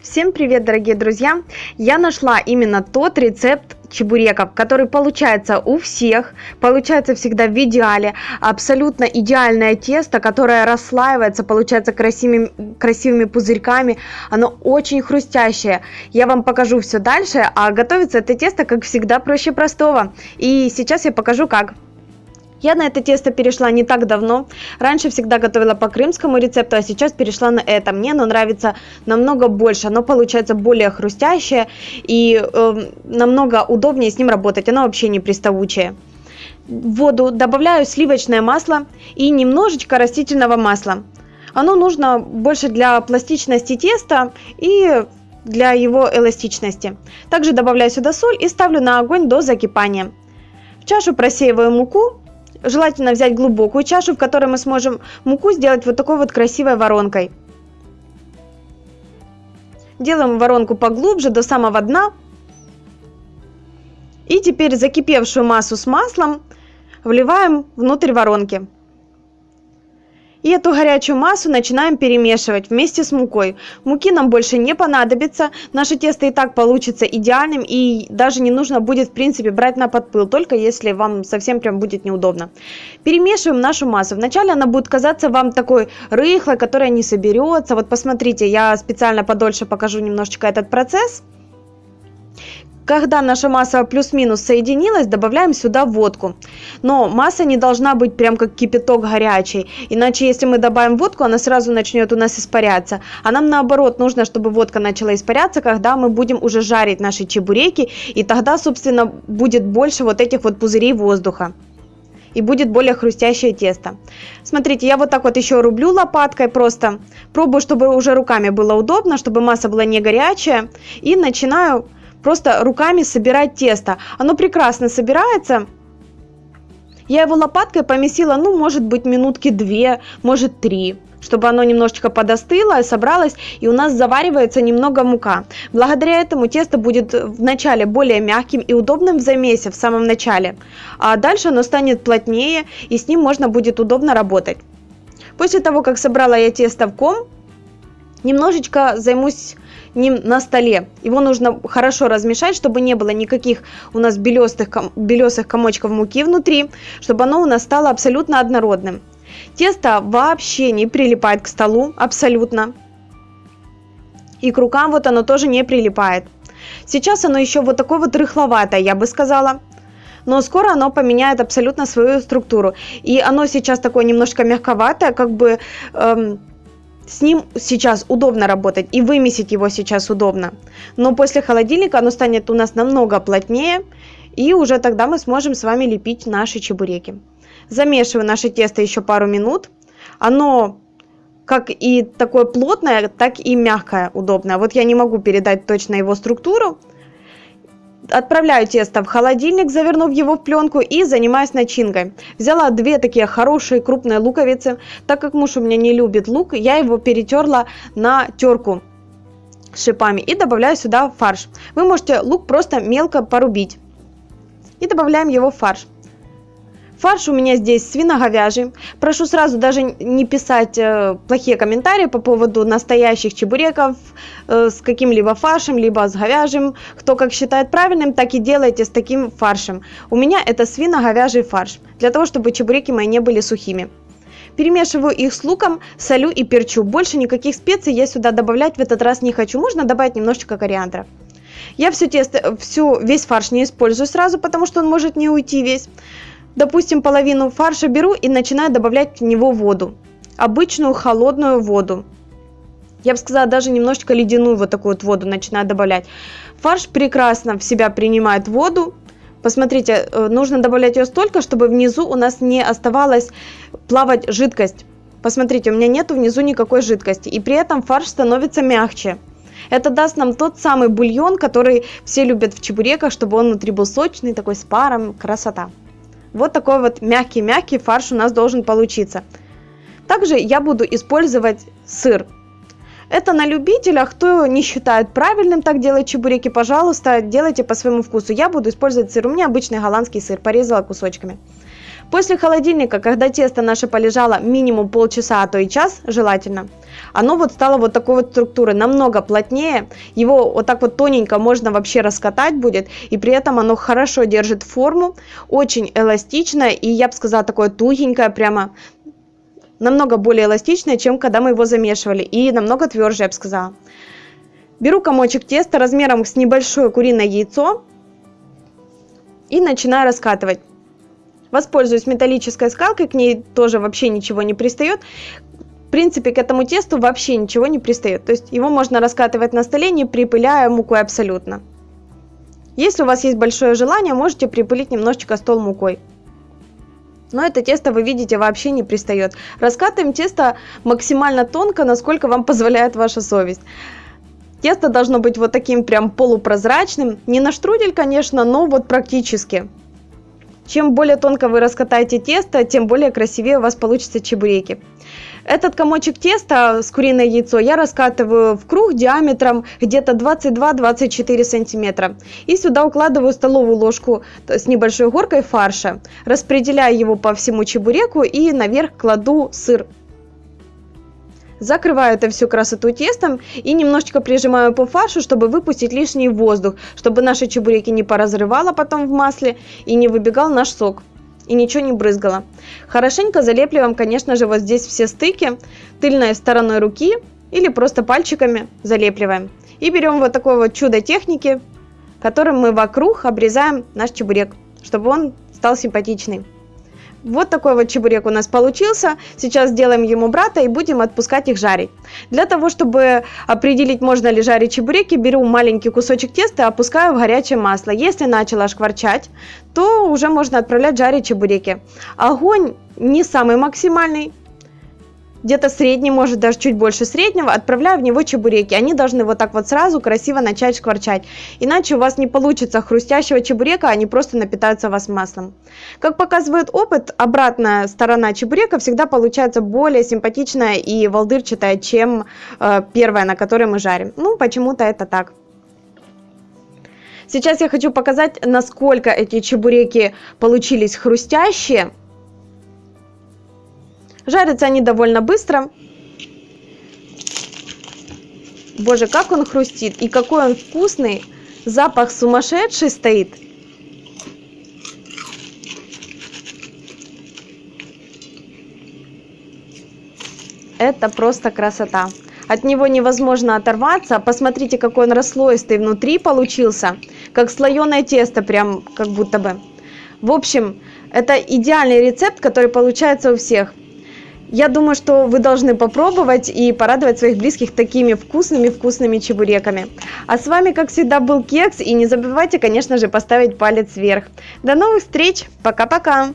Всем привет, дорогие друзья! Я нашла именно тот рецепт чебуреков, который получается у всех, получается всегда в идеале, абсолютно идеальное тесто, которое расслаивается, получается красивыми, красивыми пузырьками, оно очень хрустящее. Я вам покажу все дальше, а готовится это тесто, как всегда, проще простого. И сейчас я покажу как. Я на это тесто перешла не так давно. Раньше всегда готовила по крымскому рецепту, а сейчас перешла на это. Мне оно нравится намного больше. Оно получается более хрустящее и э, намного удобнее с ним работать. Оно вообще не приставучее. В воду добавляю сливочное масло и немножечко растительного масла. Оно нужно больше для пластичности теста и для его эластичности. Также добавляю сюда соль и ставлю на огонь до закипания. В чашу просеиваю муку Желательно взять глубокую чашу, в которой мы сможем муку сделать вот такой вот красивой воронкой. Делаем воронку поглубже, до самого дна. И теперь закипевшую массу с маслом вливаем внутрь воронки. И эту горячую массу начинаем перемешивать вместе с мукой. Муки нам больше не понадобится, наше тесто и так получится идеальным и даже не нужно будет в принципе брать на подпыл, только если вам совсем прям будет неудобно. Перемешиваем нашу массу. Вначале она будет казаться вам такой рыхлой, которая не соберется. Вот посмотрите, я специально подольше покажу немножечко этот процесс. Когда наша масса плюс-минус соединилась, добавляем сюда водку. Но масса не должна быть прям как кипяток горячий, иначе если мы добавим водку, она сразу начнет у нас испаряться. А нам наоборот нужно, чтобы водка начала испаряться, когда мы будем уже жарить наши чебуреки, и тогда, собственно, будет больше вот этих вот пузырей воздуха и будет более хрустящее тесто. Смотрите, я вот так вот еще рублю лопаткой просто. Пробую, чтобы уже руками было удобно, чтобы масса была не горячая. И начинаю просто руками собирать тесто. Оно прекрасно собирается. Я его лопаткой помесила, ну, может быть, минутки две, может, три чтобы оно немножечко подостыло, собралось, и у нас заваривается немного мука. Благодаря этому тесто будет вначале более мягким и удобным в замесе в самом начале, а дальше оно станет плотнее, и с ним можно будет удобно работать. После того, как собрала я тесто в ком, немножечко займусь ним на столе. Его нужно хорошо размешать, чтобы не было никаких у нас белесых, белесых комочков муки внутри, чтобы оно у нас стало абсолютно однородным. Тесто вообще не прилипает к столу, абсолютно. И к рукам вот оно тоже не прилипает. Сейчас оно еще вот такое вот рыхловатое, я бы сказала. Но скоро оно поменяет абсолютно свою структуру. И оно сейчас такое немножко мягковатое, как бы... Эм, с ним сейчас удобно работать и вымесить его сейчас удобно. Но после холодильника оно станет у нас намного плотнее и уже тогда мы сможем с вами лепить наши чебуреки. Замешиваю наше тесто еще пару минут. Оно как и такое плотное, так и мягкое, удобное. Вот я не могу передать точно его структуру, Отправляю тесто в холодильник, завернув его в пленку и занимаюсь начинкой. Взяла две такие хорошие крупные луковицы. Так как муж у меня не любит лук, я его перетерла на терку шипами и добавляю сюда фарш. Вы можете лук просто мелко порубить. И добавляем его в фарш. Фарш у меня здесь свиноговяжий. Прошу сразу даже не писать э, плохие комментарии по поводу настоящих чебуреков э, с каким-либо фаршем, либо с говяжьим. Кто как считает правильным, так и делайте с таким фаршем. У меня это свиноговяжий фарш, для того, чтобы чебуреки мои не были сухими. Перемешиваю их с луком, солю и перчу. Больше никаких специй я сюда добавлять в этот раз не хочу. Можно добавить немножечко кориандра. Я все тесто, всю, весь фарш не использую сразу, потому что он может не уйти весь допустим, половину фарша беру и начинаю добавлять в него воду. Обычную холодную воду. Я бы сказала, даже немножечко ледяную вот такую вот воду начинаю добавлять. Фарш прекрасно в себя принимает воду. Посмотрите, э, нужно добавлять ее столько, чтобы внизу у нас не оставалась плавать жидкость. Посмотрите, у меня нету внизу никакой жидкости. И при этом фарш становится мягче. Это даст нам тот самый бульон, который все любят в чебуреках, чтобы он внутри был сочный, такой с паром. Красота. Вот такой вот мягкий-мягкий фарш у нас должен получиться. Также я буду использовать сыр. Это на любителя, кто не считает правильным так делать чебуреки, пожалуйста, делайте по своему вкусу. Я буду использовать сыр, у меня обычный голландский сыр, порезала кусочками. После холодильника, когда тесто наше полежало минимум полчаса, а то и час желательно, оно вот стало вот такой вот структуры, намного плотнее. Его вот так вот тоненько можно вообще раскатать будет, и при этом оно хорошо держит форму, очень эластичное, и я бы сказала, такое тугенькое прямо, намного более эластичное, чем когда мы его замешивали, и намного тверже, я бы сказала. Беру комочек теста размером с небольшое куриное яйцо и начинаю раскатывать. Воспользуюсь металлической скалкой, к ней тоже вообще ничего не пристает. В принципе, к этому тесту вообще ничего не пристает. То есть его можно раскатывать на столе, не припыляя мукой абсолютно. Если у вас есть большое желание, можете припылить немножечко стол мукой. Но это тесто, вы видите, вообще не пристает. Раскатываем тесто максимально тонко, насколько вам позволяет ваша совесть. Тесто должно быть вот таким прям полупрозрачным. Не на штрудель, конечно, но вот практически. Чем более тонко вы раскатаете тесто, тем более красивее у вас получатся чебуреки. Этот комочек теста с куриное яйцо я раскатываю в круг диаметром где-то 22-24 сантиметра. И сюда укладываю столовую ложку с небольшой горкой фарша. Распределяю его по всему чебуреку и наверх кладу сыр Закрываю это всю красоту тестом и немножечко прижимаю по фаршу, чтобы выпустить лишний воздух, чтобы наши чебуреки не поразрывало потом в масле и не выбегал наш сок и ничего не брызгало. Хорошенько залепливаем, конечно же, вот здесь все стыки тыльной стороной руки или просто пальчиками залепливаем. И берем вот такое вот чудо техники, которым мы вокруг обрезаем наш чебурек, чтобы он стал симпатичный. Вот такой вот чебурек у нас получился. Сейчас сделаем ему брата и будем отпускать их жарить. Для того, чтобы определить, можно ли жарить чебуреки, беру маленький кусочек теста и опускаю в горячее масло. Если начало шкварчать, то уже можно отправлять жарить чебуреки. Огонь не самый максимальный, где-то средний, может даже чуть больше среднего, отправляю в него чебуреки. Они должны вот так вот сразу красиво начать шкварчать. Иначе у вас не получится хрустящего чебурека, они просто напитаются у вас маслом. Как показывает опыт, обратная сторона чебурека всегда получается более симпатичная и волдырчатая, чем э, первая, на которой мы жарим. Ну, почему-то это так. Сейчас я хочу показать, насколько эти чебуреки получились хрустящие. Жарятся они довольно быстро. Боже, как он хрустит и какой он вкусный. Запах сумасшедший стоит. Это просто красота. От него невозможно оторваться. Посмотрите, какой он расслоистый внутри получился. Как слоеное тесто, прям как будто бы. В общем, это идеальный рецепт, который получается у всех. Я думаю, что вы должны попробовать и порадовать своих близких такими вкусными-вкусными чебуреками. А с вами, как всегда, был Кекс. И не забывайте, конечно же, поставить палец вверх. До новых встреч. Пока-пока.